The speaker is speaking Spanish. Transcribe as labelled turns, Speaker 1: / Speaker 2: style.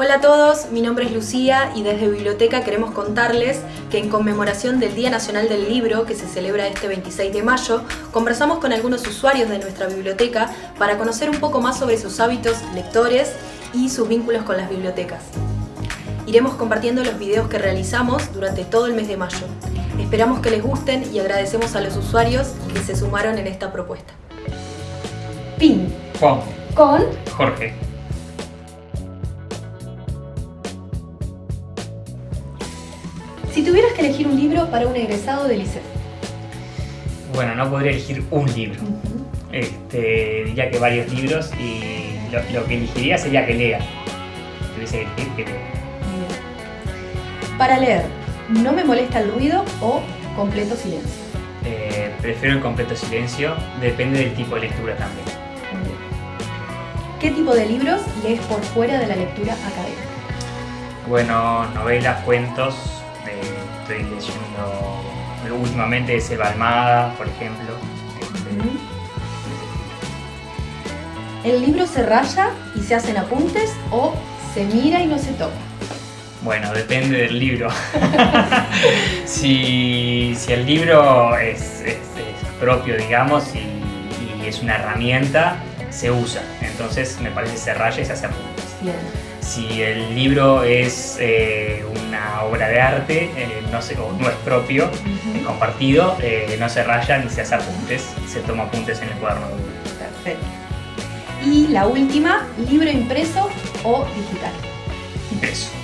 Speaker 1: Hola a todos, mi nombre es Lucía y desde Biblioteca queremos contarles que en conmemoración del Día Nacional del Libro, que se celebra este 26 de mayo, conversamos con algunos usuarios de nuestra biblioteca para conocer un poco más sobre sus hábitos lectores y sus vínculos con las bibliotecas. Iremos compartiendo los videos que realizamos durante todo el mes de mayo. Esperamos que les gusten y agradecemos a los usuarios que se sumaron en esta propuesta. Pin.
Speaker 2: Juan.
Speaker 1: Con.
Speaker 2: Jorge.
Speaker 1: Si tuvieras que elegir un libro para un egresado del liceo.
Speaker 2: Bueno, no podría elegir un libro. Este, diría que varios libros y lo, lo que elegiría sería que lea. Tuviese que elegir que lea.
Speaker 1: Para leer, ¿no me molesta el ruido o completo silencio?
Speaker 2: Eh, prefiero el completo silencio, depende del tipo de lectura también.
Speaker 1: ¿Qué tipo de libros lees por fuera de la lectura académica?
Speaker 2: Bueno, novelas, cuentos, eh, estoy leyendo últimamente Selva Almada, por ejemplo. Este,
Speaker 1: ¿El libro se raya y se hacen apuntes o se mira y no se toca?
Speaker 2: Bueno, depende del libro. si, si, el libro es, es, es propio, digamos, y, y, es una herramienta, se usa. Entonces me parece que se raya y se hace apuntes.
Speaker 1: Bien.
Speaker 2: Si el libro es eh, una obra de arte, eh, no, se, o no es propio, uh -huh. es compartido, eh, no se raya ni se hace apuntes, se toma apuntes en el cuaderno.
Speaker 1: Perfecto. Y la última, libro impreso o digital.
Speaker 2: Impreso.